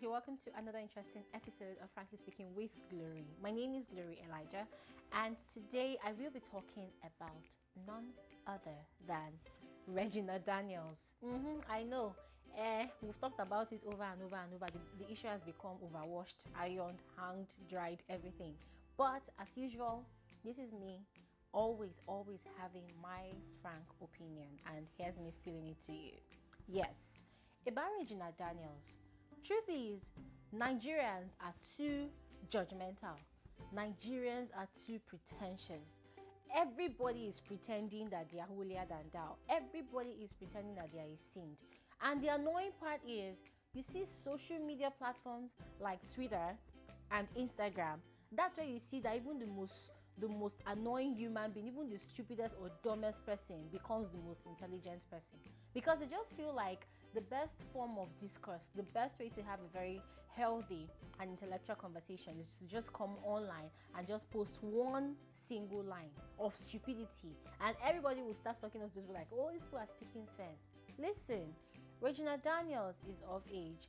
guys, you're welcome to another interesting episode of Frankly Speaking with Glory. My name is Glory Elijah, and today I will be talking about none other than Regina Daniels. Mm-hmm, I know, eh, we've talked about it over and over and over. The, the issue has become overwashed, ironed, hanged, dried, everything. But as usual, this is me always, always having my frank opinion, and here's me spilling it to you. Yes, about Regina Daniels. Truth is, Nigerians are too judgmental. Nigerians are too pretentious. Everybody is pretending that they are holier than thou. Everybody is pretending that they are a saint. And the annoying part is, you see social media platforms like Twitter and Instagram. That's where you see that even the most the most annoying human being, even the stupidest or dumbest person becomes the most intelligent person. Because they just feel like the best form of discourse, the best way to have a very healthy and intellectual conversation is to just come online and just post one single line of stupidity. And everybody will start talking of just be like, oh, these people are speaking sense. Listen, Regina Daniels is of age.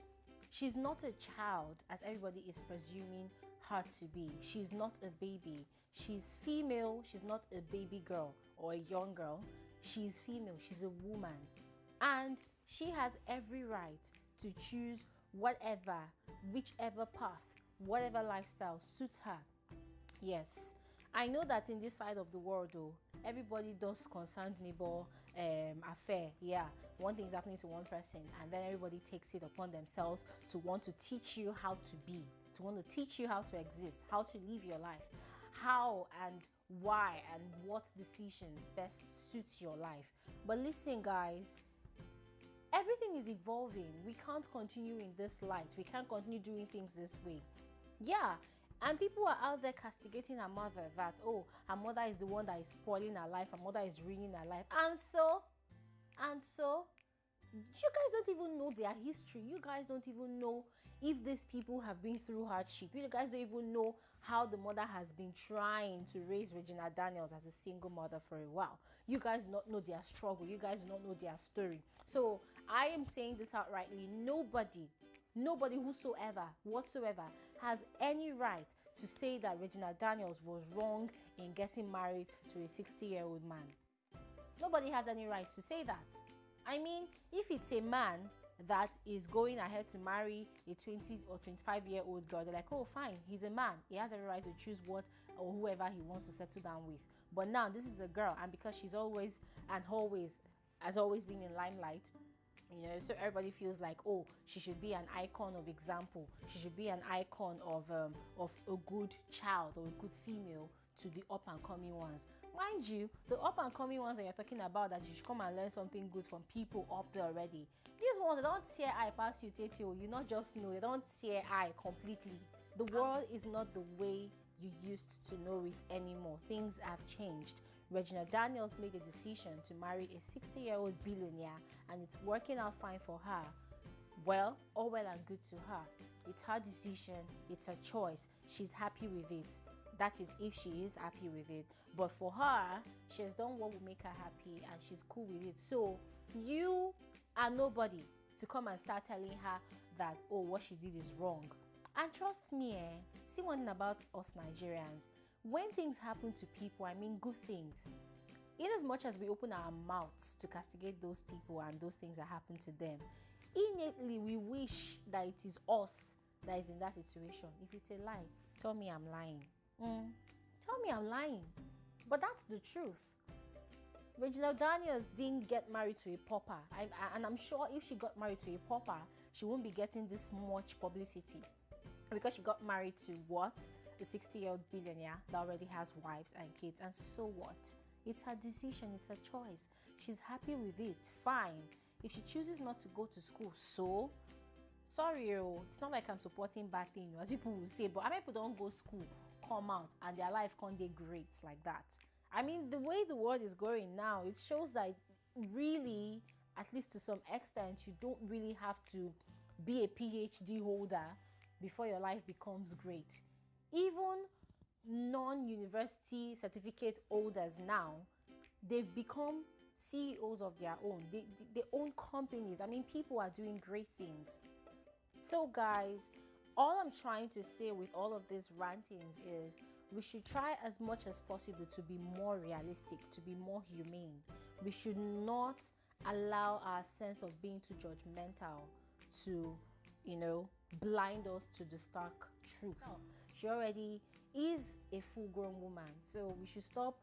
She's not a child, as everybody is presuming her to be. She's not a baby. She's female. She's not a baby girl or a young girl. She's female. She's a woman. And she has every right to choose whatever, whichever path, whatever lifestyle suits her. Yes, I know that in this side of the world, though, everybody does concerned neighbor um, affair. Yeah, one thing is happening to one person, and then everybody takes it upon themselves to want to teach you how to be to want to teach you how to exist, how to live your life, how and why and what decisions best suits your life. But listen, guys, everything is evolving. We can't continue in this light. We can't continue doing things this way. Yeah, and people are out there castigating her mother that, oh, her mother is the one that is spoiling her life, her mother is ruining her life. And so, and so, you guys don't even know their history. You guys don't even know if these people have been through hardship. You guys don't even know how the mother has been trying to raise Regina Daniels as a single mother for a while. You guys not know their struggle. You guys don't know their story. So I am saying this outrightly. Nobody Nobody whosoever, whatsoever, has any right to say that Regina Daniels was wrong in getting married to a 60 year old man. Nobody has any right to say that. I mean, if it's a man that is going ahead to marry a 20 or 25 year old girl, they're like, oh, fine, he's a man. He has every right to choose what or whoever he wants to settle down with. But now, this is a girl, and because she's always and always has always been in limelight, you know so everybody feels like oh she should be an icon of example she should be an icon of um, of a good child or a good female to the up and coming ones. Mind you, the up and coming ones that you're talking about that you should come and learn something good from people up there already. These ones they don't tear eye past you, Tete. You not just know, they don't tear eye completely. The world is not the way you used to know it anymore. Things have changed. Regina Daniels made a decision to marry a 60 year old billionaire and it's working out fine for her. Well, all well and good to her. It's her decision, it's her choice. She's happy with it that is if she is happy with it. But for her she has done what will make her happy and she's cool with it. So you are nobody to come and start telling her that oh what she did is wrong. And trust me eh see one thing about us nigerians. When things happen to people i mean good things in as much as we open our mouths to castigate those people and those things that happen to them innately we wish that it is us that is in that situation. If it's a lie tell me i'm lying Mm. Tell me I'm lying. But that's the truth. Regina Daniels didn't get married to a pauper. I, I, and I'm sure if she got married to a pauper, she won't be getting this much publicity. Because she got married to what? The 60 year old billionaire that already has wives and kids. And so what? It's her decision, it's her choice. She's happy with it. Fine. If she chooses not to go to school, so sorry, oh, it's not like I'm supporting bad things, as people will say, but I people don't go school come out and their life can't great like that. I mean, the way the world is going now, it shows that really, at least to some extent, you don't really have to be a PhD holder before your life becomes great. Even non-university certificate holders now, they've become CEOs of their own. They, they, they own companies. I mean, people are doing great things. So, guys, all I'm trying to say with all of these rantings is we should try as much as possible to be more realistic, to be more humane. We should not allow our sense of being too judgmental to, you know, blind us to the stark truth. She already is a full grown woman, so we should stop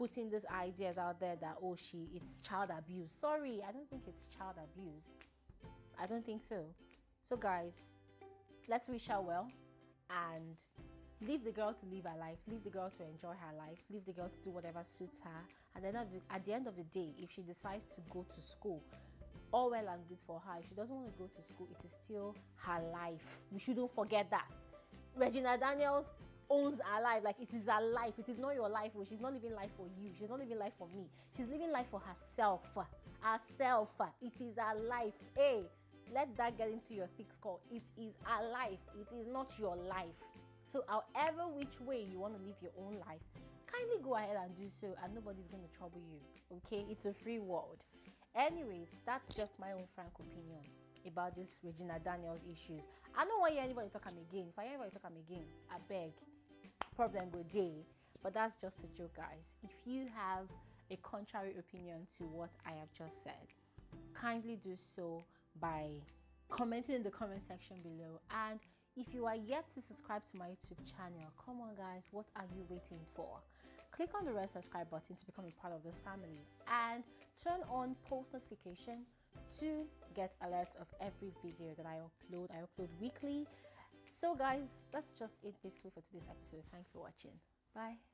putting these ideas out there that oh she it's child abuse sorry i don't think it's child abuse i don't think so so guys let's wish her well and leave the girl to live her life leave the girl to enjoy her life leave the girl to do whatever suits her. And then at the end of the day if she decides to go to school all well and good for her. If she doesn't want to go to school it is still her life. We shouldn't forget that. Regina daniels owns her life. Like it is her life. It is not your life. Oh. she's not living life for you. She's not living life for me. She's living life for herself. Herself. It is her life. Hey let that get into your thick skull. It is her life. It is not your life. So however which way you want to live your own life kindly go ahead and do so and nobody's going to trouble you okay? It's a free world. Anyways that's just my own frank opinion about this regina daniels issues. I don't want to hear anybody talk am again. If i hear anybody talk am again i beg. Problem go day but that's just a joke guys. If you have a contrary opinion to what i have just said kindly do so by commenting in the comment section below. And if you are yet to subscribe to my youtube channel come on guys what are you waiting for? Click on the red subscribe button to become a part of this family. And turn on post notification to get alerts of every video that i upload. I upload weekly. So guys that's just it basically for today's episode. Thanks for watching. Bye